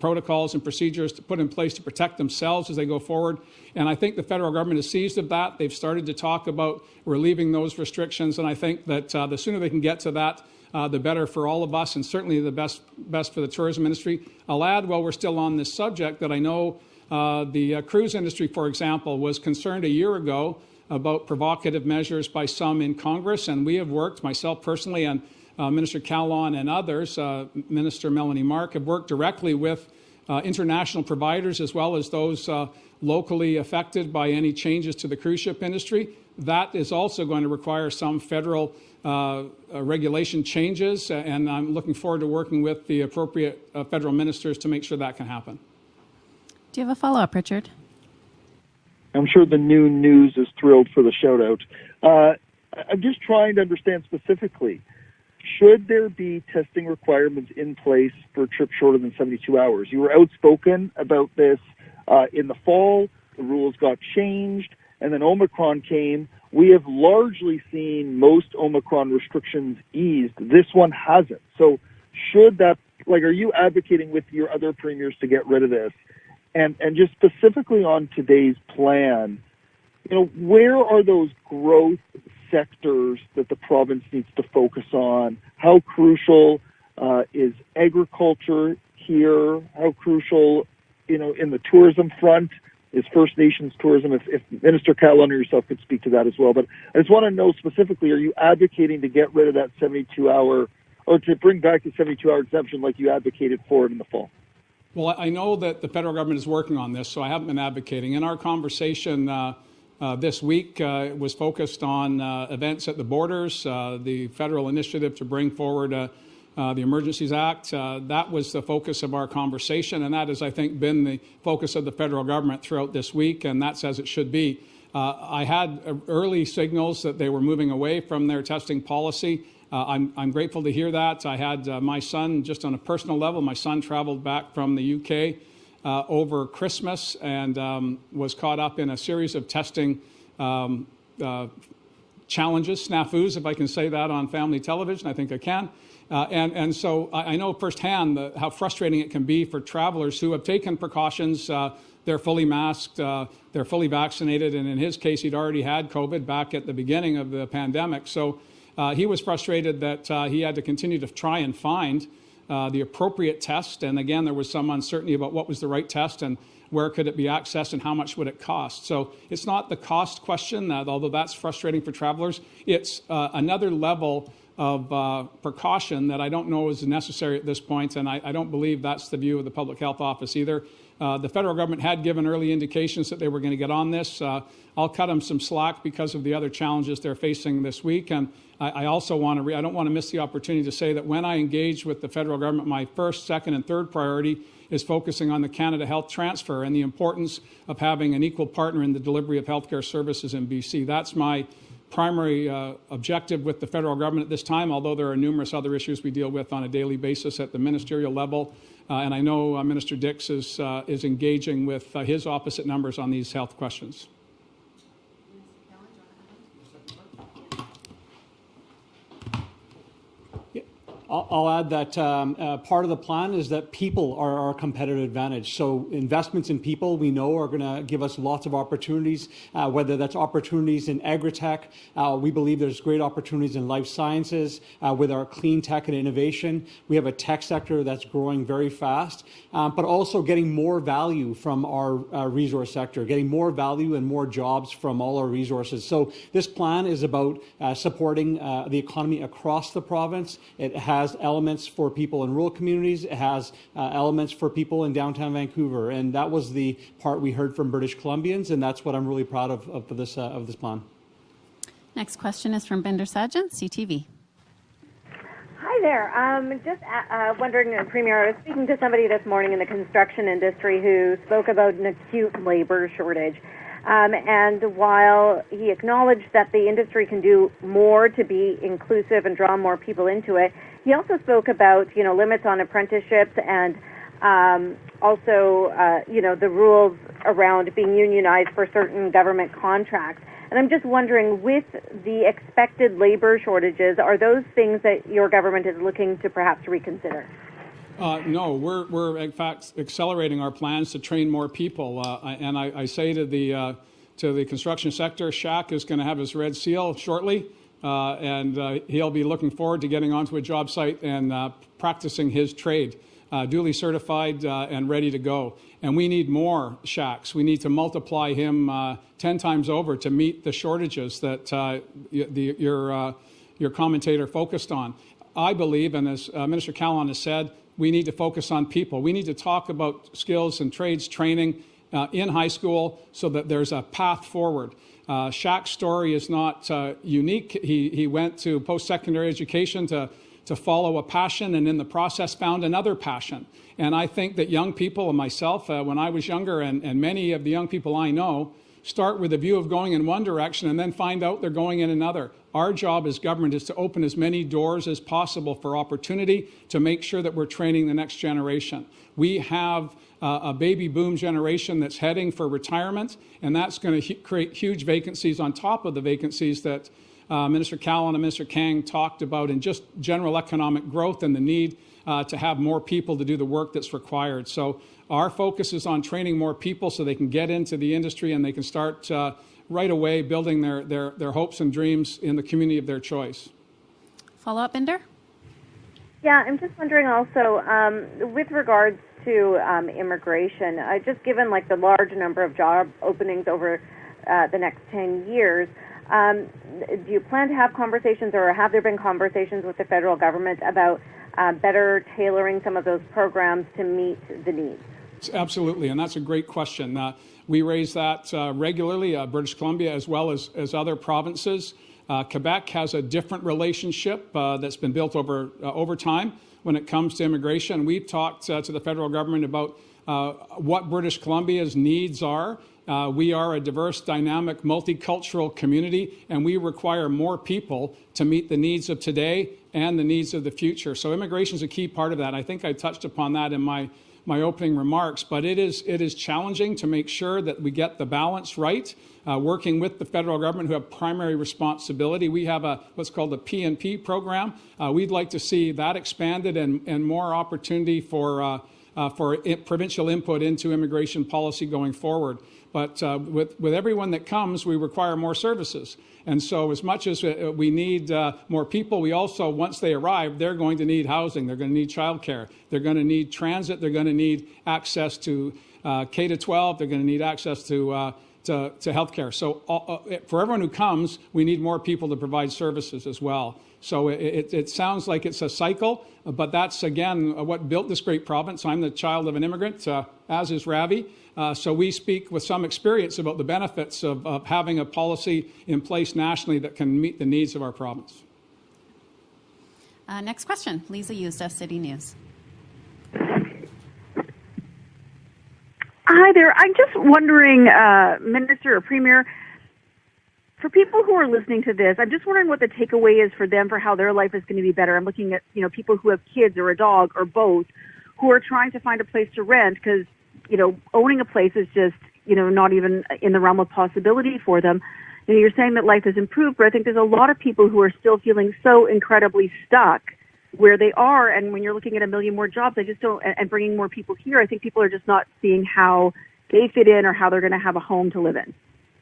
protocols and procedures to put in place to protect themselves as they go forward. And I think the federal government is seized of that. They've started to talk about relieving those restrictions, and I think that uh, the sooner they can get to that, uh, the better for all of us, and certainly the best best for the tourism industry. I'll add, while we're still on this subject, that I know uh, the uh, cruise industry, for example, was concerned a year ago about provocative measures by some in Congress, and we have worked, myself personally, and uh, Minister Kahlon and others, uh, Minister Melanie Mark, have worked directly with uh, international providers as well as those uh, locally affected by any changes to the cruise ship industry. That is also going to require some federal uh, uh, regulation changes, and I'm looking forward to working with the appropriate federal ministers to make sure that can happen. Do you have a follow up, Richard? I'm sure the new news is thrilled for the shout out. I'm just trying to understand specifically should there be testing requirements in place for trips shorter than 72 hours? You were outspoken about this uh, in the fall. The rules got changed, and then Omicron came. We have largely seen most Omicron restrictions eased. This one hasn't. So, should that, like, are you advocating with your other premiers to get rid of this? And, and just specifically on today's plan, you know, where are those growth sectors that the province needs to focus on. How crucial uh, is agriculture here? How crucial, you know, in the tourism front is First Nations tourism? If, if Minister Kahlon or yourself could speak to that as well. But I just want to know specifically: Are you advocating to get rid of that 72-hour, or to bring back the 72-hour exemption like you advocated for it in the fall? Well, I know that the federal government is working on this, so I haven't been advocating. In our conversation. Uh, uh, this week uh, was focused on uh, events at the borders, uh, the federal initiative to bring forward uh, the Emergencies Act. that was the focus of our conversation, and that has, I think, been the focus of the federal government throughout this week, and that's as it should be. I had early signals that they were moving away from their testing policy. I'm, I'm, grateful to hear that. I had my son, just on a personal level, my son traveled back from the UK uh, over Christmas and um, was caught up in a series of testing um, uh, challenges, snafus, if I can say that on family television. I think I can. Uh, and, and so I, I know firsthand the, how frustrating it can be for travelers who have taken precautions. Uh, they're fully masked, uh, they're fully vaccinated, and in his case, he'd already had COVID back at the beginning of the pandemic. So uh, he was frustrated that uh, he had to continue to try and find uh, the appropriate test. And again, there was some uncertainty about what was the right test and where could it be accessed and how much would it cost. So it's not the cost question, uh, although that's frustrating for travelers. It's uh, another level of uh, precaution that I don't know is necessary at this point, and I, I don't believe that's the view of the Public Health Office either. Uh, the federal government had given early indications that they were going to get on this. Uh, I'll cut them some slack because of the other challenges they're facing this week. And I, I also want to, I don't want to miss the opportunity to say that when I engage with the federal government, my first, second, and third priority is focusing on the Canada Health Transfer and the importance of having an equal partner in the delivery of healthcare services in BC. That's my primary uh, objective with the federal government at this time, although there are numerous other issues we deal with on a daily basis at the ministerial level. Uh, and I know uh, Minister Dix is, uh, is engaging with his opposite numbers on these health questions. I'll, add that um, uh, part of the plan is that people are our competitive advantage. So investments in people we know are going to give us lots of opportunities, uh, whether that's opportunities in agri-tech. Uh, we believe there's great opportunities in life sciences uh, with our clean tech and innovation. We have a tech sector that's growing very fast, um, but also getting more value from our uh, resource sector, getting more value and more jobs from all our resources. So this plan is about supporting the economy across the province. It has has elements for people in rural communities. It has uh, elements for people in downtown Vancouver, and that was the part we heard from British Columbians, and that's what I'm really proud of of this uh, of this plan. Next question is from Bhinder Sajjan, CTV. Hi there. Um, just uh, uh, wondering, uh, Premier, I was speaking to somebody this morning in the construction industry who spoke about an acute labor shortage. Um, and while he acknowledged that the industry can do more to be inclusive and draw more people into it, he also spoke about you know limits on apprenticeships and um, also uh, you know the rules around being unionized for certain government contracts. And I'm just wondering, with the expected labor shortages, are those things that your government is looking to perhaps reconsider? Uh, no, we're, we're in fact accelerating our plans to train more people. Uh, and I, I, say to the, uh, to the construction sector, Shaq is going to have his red seal shortly. Uh, and uh, he'll be looking forward to getting onto a job site and uh, practicing his trade, duly certified and ready to go. And we need more shacks. We need to multiply him 10 times over to meet the shortages that the, your, your commentator focused on. I believe, and as Minister Kahlon has said, we need to focus on people. We need to talk about skills and trades training uh, in high school so that there's a path forward. Uh, Shaq's story is not uh, unique. He, he went to post secondary education to, to follow a passion and in the process found another passion. And I think that young people and myself, uh, when I was younger, and, and many of the young people I know, start with a view of going in one direction and then find out they're going in another. Our job as government is to open as many doors as possible for opportunity to make sure that we're training the next generation. We have uh, a baby boom generation that's heading for retirement, and that's going to create huge vacancies on top of the vacancies that uh, Minister Kahlon and Minister Kang talked about in just general economic growth and the need uh, to have more people to do the work that's required. So our focus is on training more people so they can get into the industry and they can start uh, right away building their, their, their hopes and dreams in the community of their choice. Follow up, Bhinder? Yeah, I'm just wondering also um, with regards to um, immigration, uh, just given like the large number of job openings over uh, the next 10 years, um, do you plan to have conversations or have there been conversations with the federal government about uh, better tailoring some of those programs to meet the needs? Absolutely, and that's a great question. Uh, we raise that uh, regularly, uh, British Columbia as well as, as other provinces. Uh, Quebec has a different relationship uh, that's been built over, uh, over time when it comes to immigration. We've talked to the federal government about what British Columbia's needs are. Uh, we are a diverse, dynamic, multicultural community, and we require more people to meet the needs of today and the needs of the future. So immigration is a key part of that. I think I touched upon that in my my opening remarks, but it is, it is challenging to make sure that we get the balance right. Uh, working with the federal government who have primary responsibility. We have a what's called a PNP program. Uh, we'd like to see that expanded and, and more opportunity for, uh, uh for provincial input into immigration policy going forward. But uh, with, with everyone that comes, we require more services. And so, as much as uh, we need uh, more people, we also, once they arrive, they're going to need housing, they're going to need childcare, they're going to need transit, they're going to need access to uh, K to 12, they're going to need access to uh, to, to healthcare. So, uh, for everyone who comes, we need more people to provide services as well. So it, it, it, sounds like it's a cycle, but that's again what built this great province. I'm the child of an immigrant, uh, as is Ravi. Uh, so we speak with some experience about the benefits of, of, having a policy in place nationally that can meet the needs of our province. Uh, next question, Lisa Yuzda, City News. Hi there. I'm just wondering, uh, Minister or Premier, for people who are listening to this, I'm just wondering what the takeaway is for them for how their life is going to be better. I'm looking at, you know, people who have kids or a dog or both who are trying to find a place to rent because you know, owning a place is just, you know, not even in the realm of possibility for them. You know, you're saying that life has improved, but I think there's a lot of people who are still feeling so incredibly stuck where they are. And when you're looking at a million more jobs, I just don't, and bringing more people here, I think people are just not seeing how they fit in or how they're going to have a home to live in.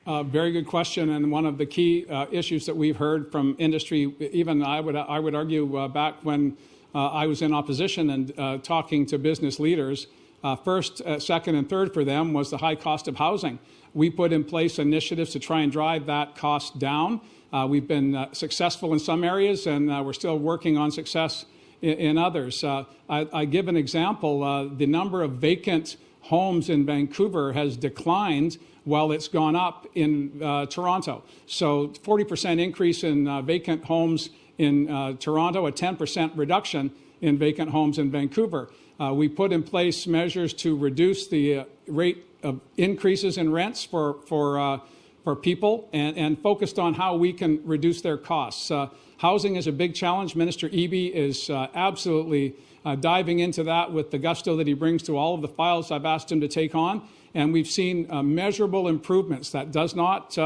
Uh, very good question, and one of the key uh, issues that we've heard from industry, even I would I would argue uh, back when uh, I was in opposition and uh, talking to business leaders, uh, first, second, and third for them was the high cost of housing. We put in place initiatives to try and drive that cost down. Uh, we've been uh, successful in some areas, and uh, we're still working on success in, in others. Uh, I, I, give an example. the number of vacant homes in Vancouver has declined while it's gone up in Toronto. So 40% increase in vacant homes in Toronto, a 10% reduction in vacant homes in Vancouver. Uh, we put in place measures to reduce the uh, rate of increases in rents for, for, uh, for people and, and focused on how we can reduce their costs. Uh, housing is a big challenge. Minister Eby is uh, absolutely uh, diving into that with the gusto that he brings to all of the files I've asked him to take on. And we've seen measurable improvements. That does not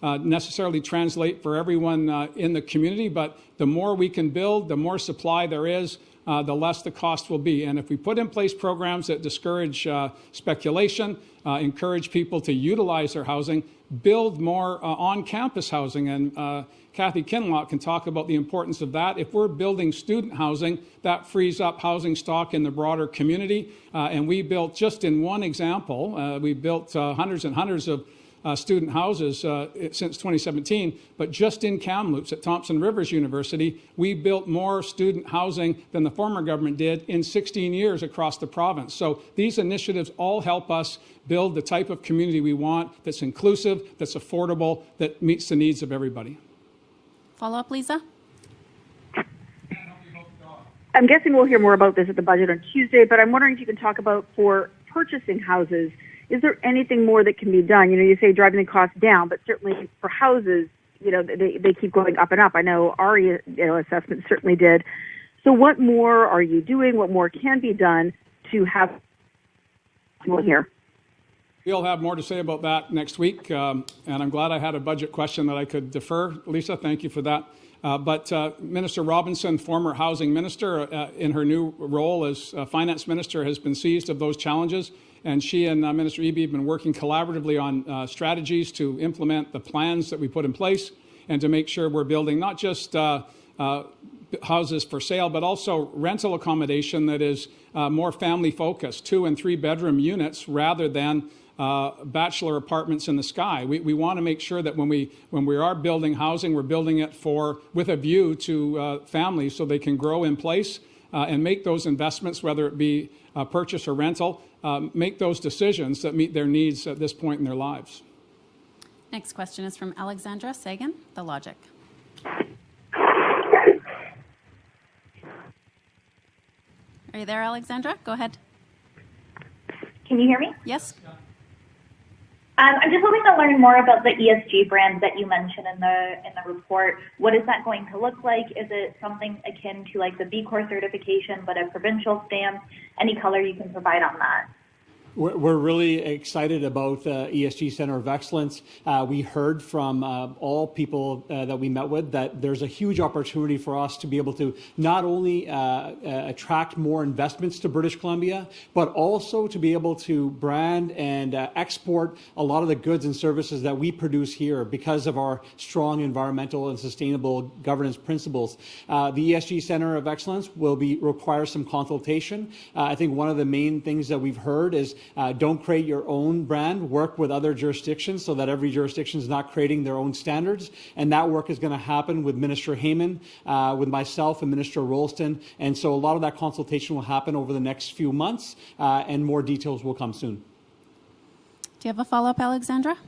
necessarily translate for everyone in the community, but the more we can build, the more supply there is, uh, the less the cost will be. And if we put in place programs that discourage uh, speculation, uh, encourage people to utilize their housing, build more uh, on-campus housing, and uh, Kathy Kinloch can talk about the importance of that. If we're building student housing, that frees up housing stock in the broader community. Uh, and we built, just in one example, we built hundreds and hundreds of uh, student houses uh, since 2017, but just in Kamloops at Thompson Rivers University, we built more student housing than the former government did in 16 years across the province. So these initiatives all help us build the type of community we want that's inclusive, that's affordable, that meets the needs of everybody. Follow up, Lisa? I'm guessing we'll hear more about this at the budget on Tuesday, but I'm wondering if you can talk about for purchasing houses is there anything more that can be done? You know, you say driving the cost down, but certainly for houses, you know, they, they keep going up and up. I know our you know, assessment certainly did. So what more are you doing? What more can be done to have people here? We'll have more to say about that next week, um, and I'm glad I had a budget question that I could defer. Lisa, thank you for that. Uh, but uh, Minister Robinson, former housing minister, uh, in her new role as uh, finance minister, has been seized of those challenges. And she and uh, Minister Eby have been working collaboratively on uh, strategies to implement the plans that we put in place and to make sure we're building not just houses for sale, but also rental accommodation that is more family focused, two and three bedroom units rather than uh, bachelor apartments in the sky. We, we want to make sure that when we when we are building housing, we're building it for with a view to families so they can grow in place and make those investments, whether it be purchase or rental, um, make those decisions that meet their needs at this point in their lives. Next question is from Alexandra Sagan, The Logic. Are you there, Alexandra? Go ahead. Can you hear me? Yes. Um, I'm just hoping to learn more about the ESG brand that you mentioned in the in the report. What is that going to look like? Is it something akin to like the B Corp certification, but a provincial stamp? Any color you can provide on that? We're really excited about the ESG Center of Excellence. Uh, we heard from uh, all people uh, that we met with that there's a huge opportunity for us to be able to not only uh, uh, attract more investments to British Columbia, but also to be able to brand and export a lot of the goods and services that we produce here because of our strong environmental and sustainable governance principles. the ESG Center of Excellence will be require some consultation. I think one of the main things that we've heard is uh, don't create your own brand. Work with other jurisdictions so that every jurisdiction is not creating their own standards. And that work is going to happen with Minister Heyman, uh, with myself and Minister Ralston. And so a lot of that consultation will happen over the next few months, uh, and more details will come soon. Do you have a follow-up, Alexandra?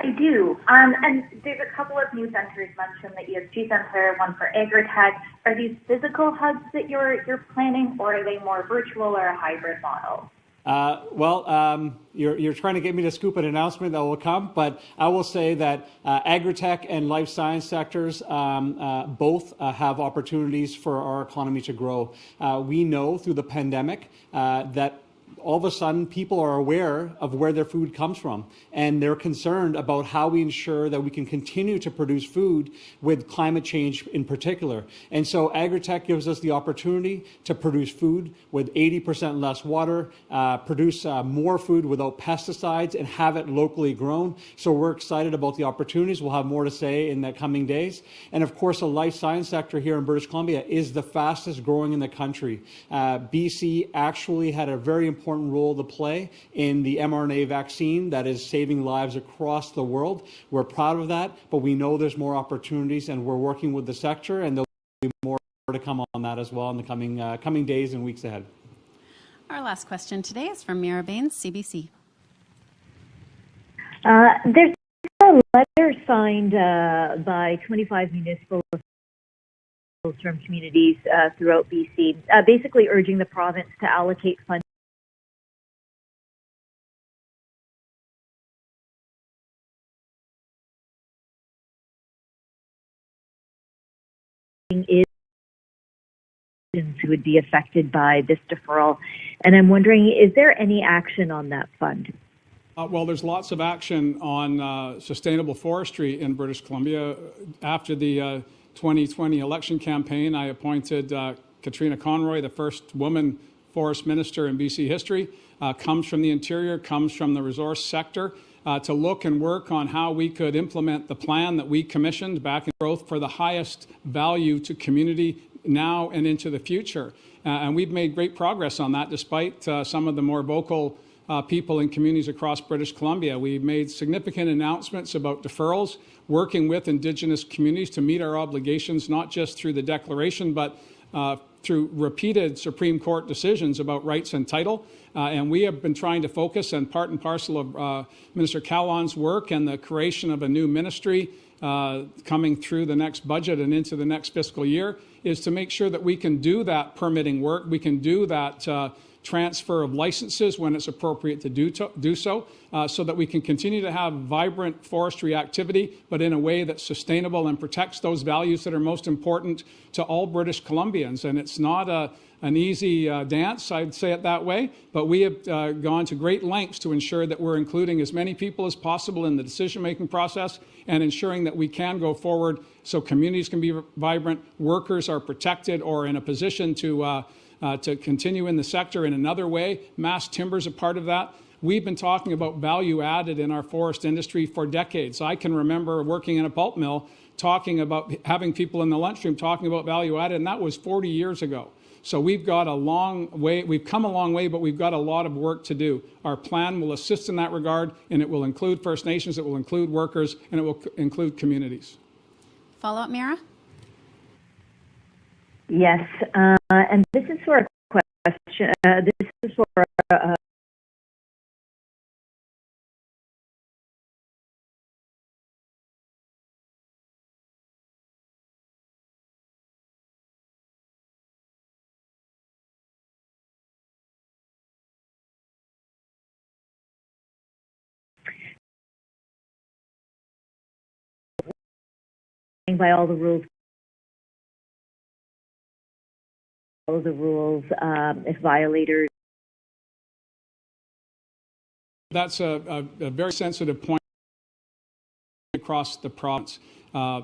I do. Um, and there's a couple of new centers mentioned, the ESG Center, one for agri-tech. Are these physical hubs that you're, you're planning, or are they more virtual or a hybrid model? Uh, well, um, you're, you're trying to get me to scoop an announcement that will come, but I will say that uh, agri-tech and life science sectors um, uh, both uh, have opportunities for our economy to grow. Uh, we know through the pandemic uh, that all of a sudden people are aware of where their food comes from and they're concerned about how we ensure that we can continue to produce food with climate change in particular. And so agri-tech gives us the opportunity to produce food with 80% less water, uh, produce uh, more food without pesticides and have it locally grown. So we're excited about the opportunities. We'll have more to say in the coming days. And of course, the life science sector here in British Columbia is the fastest growing in the country. Uh, BC actually had a very important important role to play in the mRNA vaccine that is saving lives across the world. We're proud of that, but we know there's more opportunities, and we're working with the sector, and there'll be more to come on that as well in the coming, uh, coming days and weeks ahead. Our last question today is from Mira Baines, CBC. Uh, there's a letter signed uh, by 25 municipal term communities uh, throughout BC, uh, basically urging the province to allocate funds who would be affected by this deferral. And I'm wondering, is there any action on that fund? Uh, well, there's lots of action on uh, sustainable forestry in British Columbia. After the uh, 2020 election campaign, I appointed uh, Katrina Conroy, the first woman forest minister in BC history, uh, comes from the interior, comes from the resource sector uh, to look and work on how we could implement the plan that we commissioned back in growth for the highest value to community now and into the future. Uh, and we've made great progress on that despite uh, some of the more vocal uh, people in communities across British Columbia. We've made significant announcements about deferrals, working with Indigenous communities to meet our obligations, not just through the declaration, but uh, through repeated Supreme Court decisions about rights and title. Uh, and we have been trying to focus on part and parcel of uh, Minister Kahlon's work and the creation of a new ministry uh, coming through the next budget and into the next fiscal year is to make sure that we can do that permitting work, we can do that uh, transfer of licenses when it's appropriate to do, to, do so, uh, so that we can continue to have vibrant forestry activity, but in a way that's sustainable and protects those values that are most important to all British Columbians. And it's not a, an easy uh, dance, I'd say it that way, but we have uh, gone to great lengths to ensure that we're including as many people as possible in the decision-making process and ensuring that we can go forward so communities can be vibrant, workers are protected or in a position to uh, uh, to continue in the sector in another way. Mass timber is a part of that. We've been talking about value added in our forest industry for decades. I can remember working in a pulp mill talking about having people in the lunchroom talking about value added, and that was 40 years ago. So we've got a long way, we've come a long way, but we've got a lot of work to do. Our plan will assist in that regard, and it will include First Nations, it will include workers, and it will include communities. Follow up, Mira? Yes, uh, and this is for a question. Uh, this is for uh, playing by all the rules. Follow the rules. Um, if violators That's a, a, a very sensitive point across the province. Uh,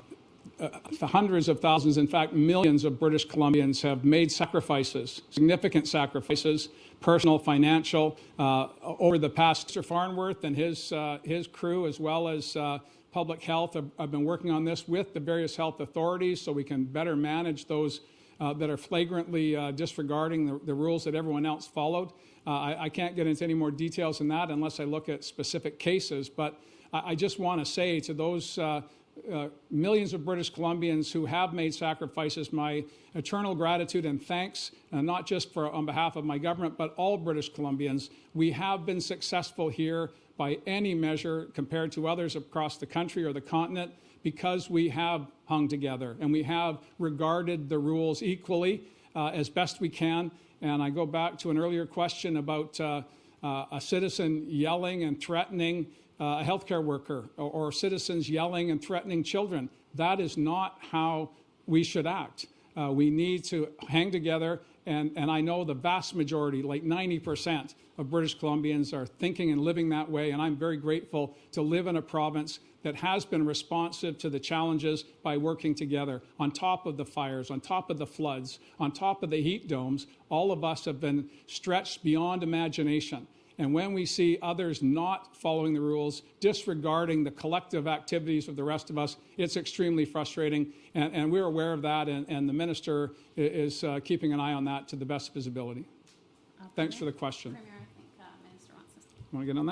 uh, hundreds of thousands, in fact, millions of British Columbians have made sacrifices, significant sacrifices, personal, financial, uh, over the past. Mr. Farnworth and his, uh, his crew, as well as uh, public health, have, have, been working on this with the various health authorities so we can better manage those uh, that are flagrantly uh, disregarding the, the, rules that everyone else followed. I, I, can't get into any more details than that unless I look at specific cases, but I, I just want to say to those uh, millions of British Columbians who have made sacrifices, my eternal gratitude and thanks, uh, not just for on behalf of my government, but all British Columbians. We have been successful here by any measure compared to others across the country or the continent because we have hung together and we have regarded the rules equally uh, as best we can. And I go back to an earlier question about uh, uh, a citizen yelling and threatening uh, a healthcare worker or, or, citizens yelling and threatening children. That is not how we should act. Uh, we need to hang together, and, and I know the vast majority, like 90% of British Columbians, are thinking and living that way, and I'm very grateful to live in a province that has been responsive to the challenges by working together. On top of the fires, on top of the floods, on top of the heat domes, all of us have been stretched beyond imagination. And when we see others not following the rules, disregarding the collective activities of the rest of us, it's extremely frustrating. And, and we're aware of that, and, and the minister is uh, keeping an eye on that to the best of his ability. Okay. Thanks for the question. Premier, I think uh, Minister wants to Want to get on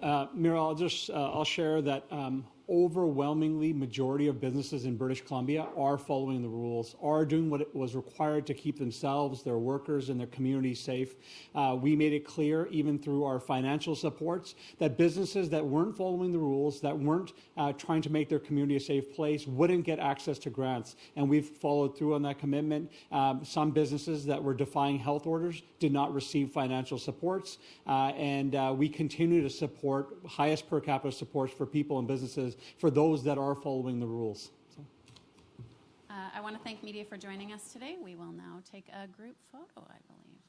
that? Uh, Mira, I'll just uh, I'll share that um, overwhelmingly majority of businesses in British Columbia are following the rules, are doing what it was required to keep themselves, their workers, and their communities safe. Uh, we made it clear, even through our financial supports, that businesses that weren't following the rules, that weren't uh, trying to make their community a safe place, wouldn't get access to grants. And we've followed through on that commitment. Um, some businesses that were defying health orders did not receive financial supports. Uh, and uh, we continue to support highest per capita supports for people and businesses for those that are following the rules. So. Uh, I want to thank media for joining us today. We will now take a group photo, I believe.